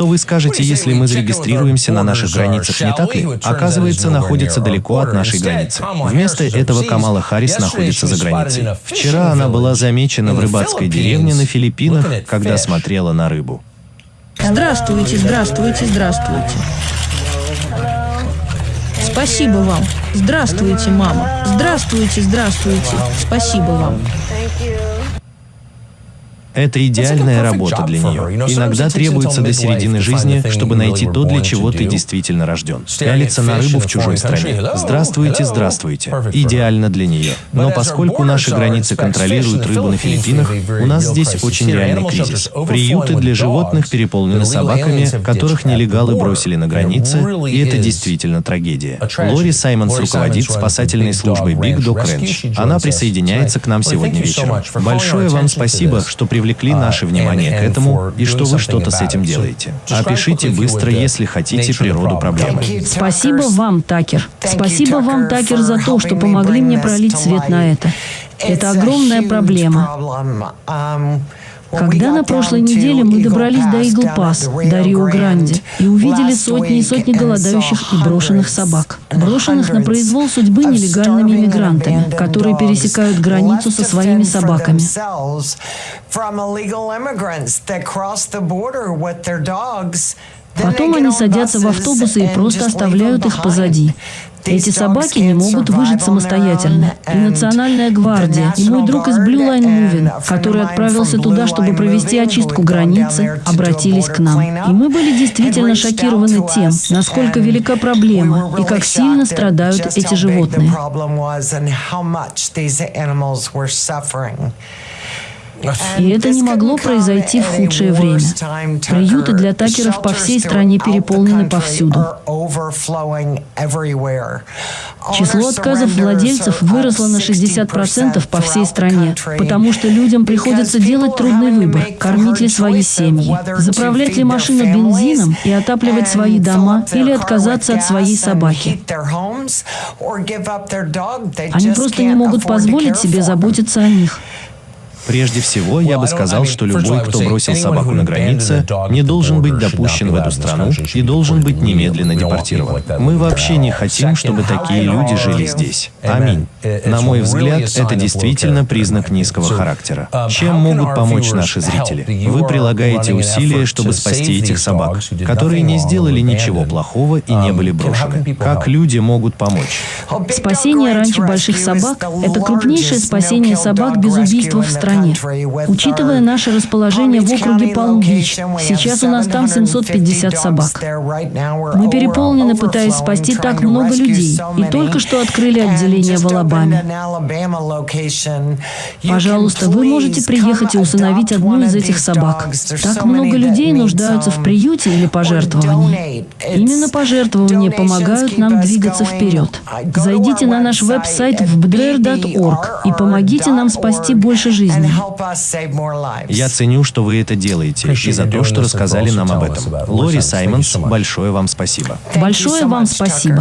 Что вы скажете, если мы зарегистрируемся на наших границах, не так ли? Оказывается, находится далеко от нашей границы. Вместо этого Камала Харрис находится за границей. Вчера она была замечена в рыбацкой деревне на Филиппинах, когда смотрела на рыбу. Здравствуйте, здравствуйте, здравствуйте. Спасибо вам. Здравствуйте, мама. Здравствуйте, здравствуйте. Спасибо вам. Это идеальная работа для нее. Иногда требуется до середины жизни, чтобы найти то, для чего ты действительно рожден. Пялиться на рыбу в чужой стране. Здравствуйте, здравствуйте. Идеально для нее. Но поскольку наши границы контролируют рыбу на Филиппинах, у нас здесь очень реальный кризис. Приюты для животных переполнены собаками, которых нелегалы бросили на границе, и это действительно трагедия. Лори Саймонс руководит спасательной службой Big Dog Ranch. Она присоединяется к нам сегодня вечером. Большое вам спасибо, что привлекли привлекли наше внимание к этому и что вы что-то с этим делаете. Опишите быстро, если хотите, природу проблемы. Спасибо вам, Такер. Спасибо вам, Такер, за то, что помогли мне пролить свет на это. Это огромная проблема. Когда на прошлой неделе мы добрались до Игл-Пас, до Рио-Гранди, и увидели сотни и сотни голодающих и брошенных собак. Брошенных на произвол судьбы нелегальными иммигрантами, которые пересекают границу со своими собаками. Потом они садятся в автобусы и просто оставляют их позади. Эти собаки не могут выжить самостоятельно. И Национальная гвардия, и мой друг из Blue Line Moving, который отправился туда, чтобы провести очистку границы, обратились к нам. И мы были действительно шокированы тем, насколько велика проблема и как сильно страдают эти животные. И это не могло произойти в худшее время. Приюты для такеров по всей стране переполнены повсюду. Число отказов владельцев выросло на 60% по всей стране, потому что людям приходится делать трудный выбор – кормить ли свои семьи, заправлять ли машину бензином и отапливать свои дома или отказаться от своей собаки. Они просто не могут позволить себе заботиться о них. Прежде всего, я бы сказал, что любой, кто бросил собаку на границе, не должен быть допущен в эту страну и должен быть немедленно депортирован. Мы вообще не хотим, чтобы такие люди жили здесь. Аминь. На мой взгляд, это действительно признак низкого характера. Чем могут помочь наши зрители? Вы прилагаете усилия, чтобы спасти этих собак, которые не сделали ничего плохого и не были брошены. Как люди могут помочь? Спасение ранчо больших собак – это крупнейшее спасение собак без убийства в стране стране. Учитывая наше расположение в округе Палм-Бич, сейчас у нас там 750 собак. Мы переполнены, пытаясь спасти так много людей, и только что открыли отделение в Алабаме. Пожалуйста, вы можете приехать и усыновить одну из этих собак. Так много людей нуждаются в приюте или пожертвовании. Именно пожертвования помогают нам двигаться вперед. Зайдите на наш веб-сайт в bdr.org и помогите нам спасти больше жизней жизни. Я ценю, что вы это делаете, и за то, что рассказали нам об этом. Лори Саймонс, большое вам спасибо. Большое вам спасибо.